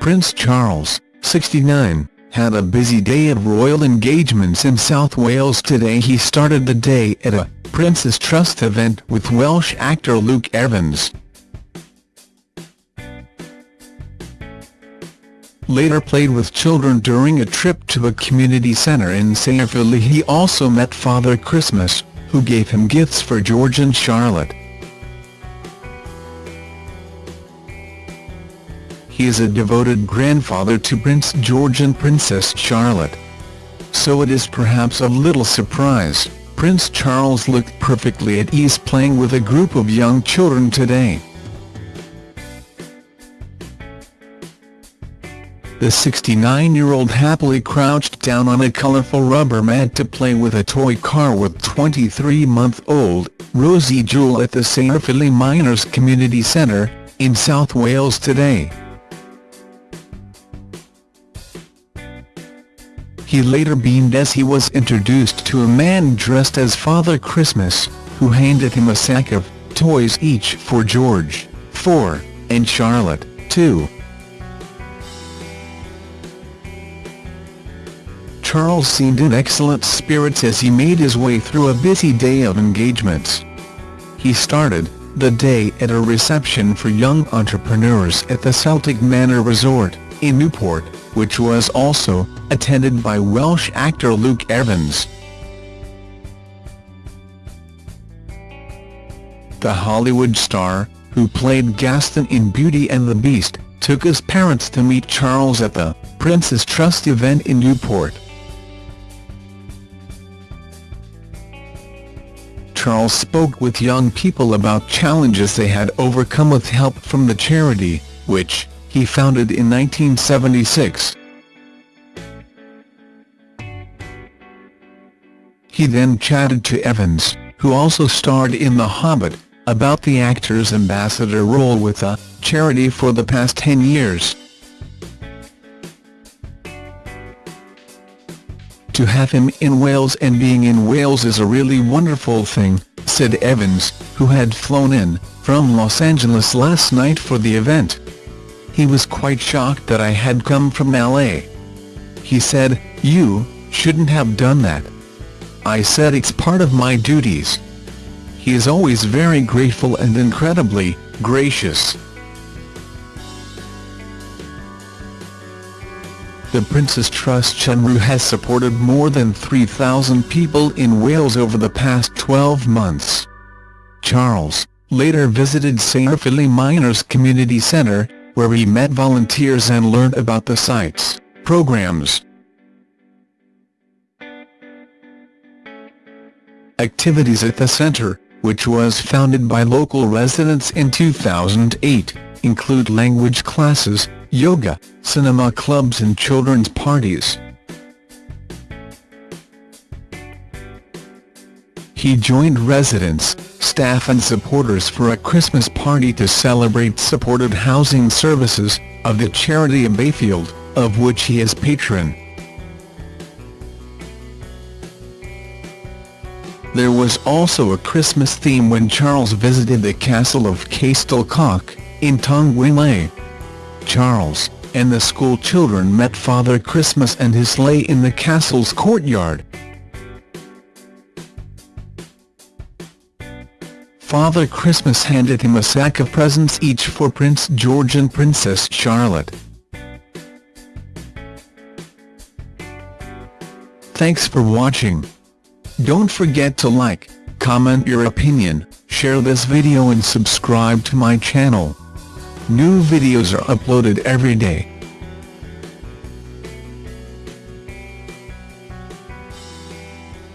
Prince Charles, 69, had a busy day of royal engagements in South Wales today he started the day at a Prince's Trust event with Welsh actor Luke Evans. Later played with children during a trip to a community centre in Caerphilly he also met Father Christmas, who gave him gifts for George and Charlotte. He is a devoted grandfather to Prince George and Princess Charlotte. So it is perhaps a little surprise, Prince Charles looked perfectly at ease playing with a group of young children today. The 69-year-old happily crouched down on a colourful rubber mat to play with a toy car with 23-month-old, Rosie Jewell at the Caerphilly Miners Community Centre, in South Wales today. He later beamed as he was introduced to a man dressed as Father Christmas, who handed him a sack of toys each for George, 4, and Charlotte, 2. Charles seemed in excellent spirits as he made his way through a busy day of engagements. He started the day at a reception for young entrepreneurs at the Celtic Manor Resort, in Newport, which was also attended by Welsh actor Luke Evans. The Hollywood star, who played Gaston in Beauty and the Beast, took his parents to meet Charles at the Prince's Trust event in Newport. Charles spoke with young people about challenges they had overcome with help from the charity, which, he founded in 1976. He then chatted to Evans, who also starred in The Hobbit, about the actor's ambassador role with the charity for the past 10 years. To have him in Wales and being in Wales is a really wonderful thing, said Evans, who had flown in from Los Angeles last night for the event. He was quite shocked that I had come from LA. He said, you shouldn't have done that. I said it's part of my duties. He is always very grateful and incredibly gracious. The Prince's Trust Cymru has supported more than 3,000 people in Wales over the past 12 months. Charles, later visited Caerphilly Miners Community Centre, where he met volunteers and learned about the site's programs. Activities at the centre, which was founded by local residents in 2008, include language classes, yoga, cinema clubs and children's parties. He joined residents, staff and supporters for a Christmas party to celebrate supported housing services, of the charity Abbeyfield, of which he is patron. There was also a Christmas theme when Charles visited the castle of Castell Coch, in Tongwynlais. Charles, and the school children met Father Christmas and his sleigh in the castle's courtyard. Father Christmas handed him a sack of presents each for Prince George and Princess Charlotte. Thanks for watching. Don't forget to like, comment your opinion, share this video and subscribe to my channel. New videos are uploaded every day.